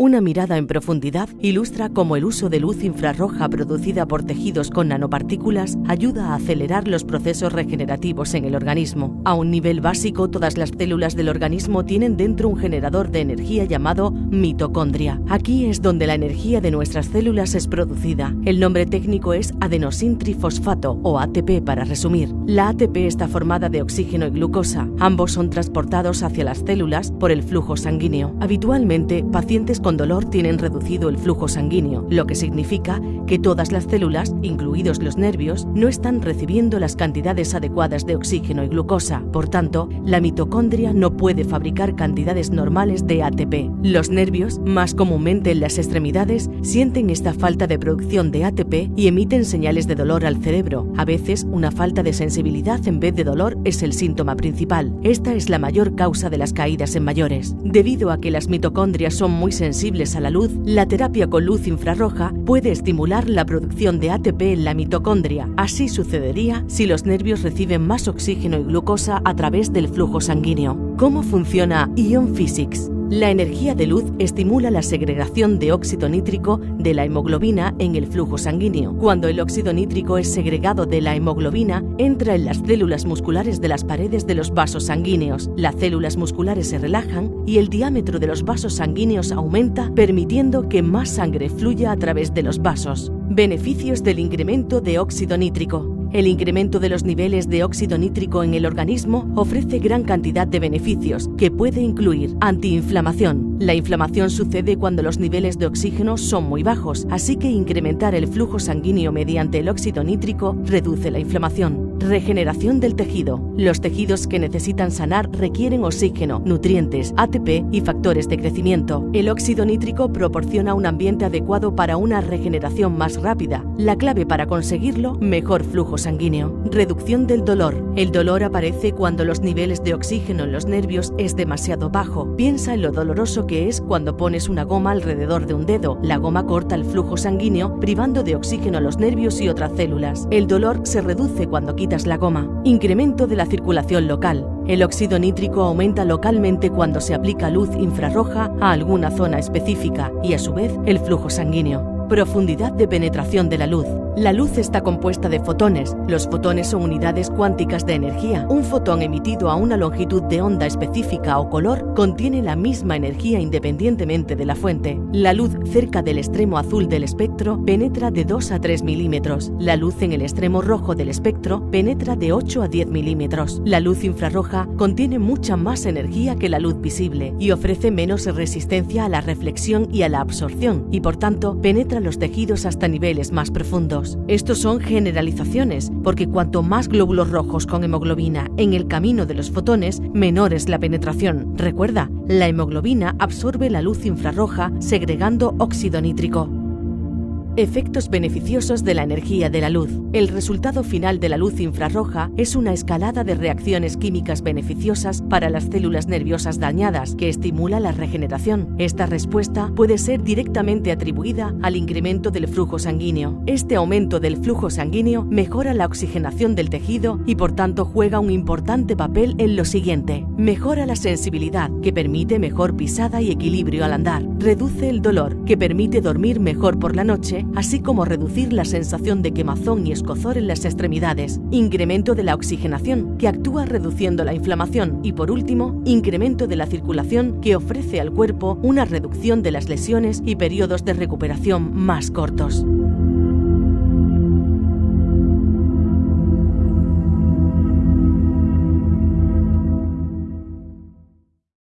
Una mirada en profundidad ilustra cómo el uso de luz infrarroja producida por tejidos con nanopartículas ayuda a acelerar los procesos regenerativos en el organismo. A un nivel básico, todas las células del organismo tienen dentro un generador de energía llamado mitocondria. Aquí es donde la energía de nuestras células es producida. El nombre técnico es adenosintrifosfato o ATP para resumir. La ATP está formada de oxígeno y glucosa. Ambos son transportados hacia las células por el flujo sanguíneo. Habitualmente, pacientes con dolor tienen reducido el flujo sanguíneo, lo que significa que todas las células, incluidos los nervios, no están recibiendo las cantidades adecuadas de oxígeno y glucosa. Por tanto, la mitocondria no puede fabricar cantidades normales de ATP. Los nervios, más comúnmente en las extremidades, sienten esta falta de producción de ATP y emiten señales de dolor al cerebro. A veces, una falta de sensibilidad en vez de dolor es el síntoma principal. Esta es la mayor causa de las caídas en mayores. Debido a que las mitocondrias son muy sensibles, a la luz, la terapia con luz infrarroja puede estimular la producción de ATP en la mitocondria. Así sucedería si los nervios reciben más oxígeno y glucosa a través del flujo sanguíneo. ¿Cómo funciona Ion Physics? La energía de luz estimula la segregación de óxido nítrico de la hemoglobina en el flujo sanguíneo. Cuando el óxido nítrico es segregado de la hemoglobina, entra en las células musculares de las paredes de los vasos sanguíneos. Las células musculares se relajan y el diámetro de los vasos sanguíneos aumenta, permitiendo que más sangre fluya a través de los vasos. Beneficios del incremento de óxido nítrico. El incremento de los niveles de óxido nítrico en el organismo ofrece gran cantidad de beneficios, que puede incluir antiinflamación. La inflamación sucede cuando los niveles de oxígeno son muy bajos, así que incrementar el flujo sanguíneo mediante el óxido nítrico reduce la inflamación. Regeneración del tejido. Los tejidos que necesitan sanar requieren oxígeno, nutrientes, ATP y factores de crecimiento. El óxido nítrico proporciona un ambiente adecuado para una regeneración más rápida. La clave para conseguirlo, mejor flujo sanguíneo. Reducción del dolor. El dolor aparece cuando los niveles de oxígeno en los nervios es demasiado bajo. Piensa en lo doloroso que es cuando pones una goma alrededor de un dedo. La goma corta el flujo sanguíneo, privando de oxígeno a los nervios y otras células. El dolor se reduce cuando la goma. Incremento de la circulación local. El óxido nítrico aumenta localmente cuando se aplica luz infrarroja a alguna zona específica y a su vez el flujo sanguíneo. Profundidad de penetración de la luz. La luz está compuesta de fotones. Los fotones son unidades cuánticas de energía. Un fotón emitido a una longitud de onda específica o color contiene la misma energía independientemente de la fuente. La luz cerca del extremo azul del espectro penetra de 2 a 3 milímetros. La luz en el extremo rojo del espectro penetra de 8 a 10 milímetros. La luz infrarroja contiene mucha más energía que la luz visible y ofrece menos resistencia a la reflexión y a la absorción y por tanto penetra los tejidos hasta niveles más profundos. Estos son generalizaciones, porque cuanto más glóbulos rojos con hemoglobina en el camino de los fotones, menor es la penetración. Recuerda, la hemoglobina absorbe la luz infrarroja segregando óxido nítrico. Efectos beneficiosos de la energía de la luz. El resultado final de la luz infrarroja es una escalada de reacciones químicas beneficiosas para las células nerviosas dañadas que estimula la regeneración. Esta respuesta puede ser directamente atribuida al incremento del flujo sanguíneo. Este aumento del flujo sanguíneo mejora la oxigenación del tejido y por tanto juega un importante papel en lo siguiente. Mejora la sensibilidad, que permite mejor pisada y equilibrio al andar. Reduce el dolor, que permite dormir mejor por la noche así como reducir la sensación de quemazón y escozor en las extremidades, incremento de la oxigenación, que actúa reduciendo la inflamación, y por último, incremento de la circulación, que ofrece al cuerpo una reducción de las lesiones y periodos de recuperación más cortos.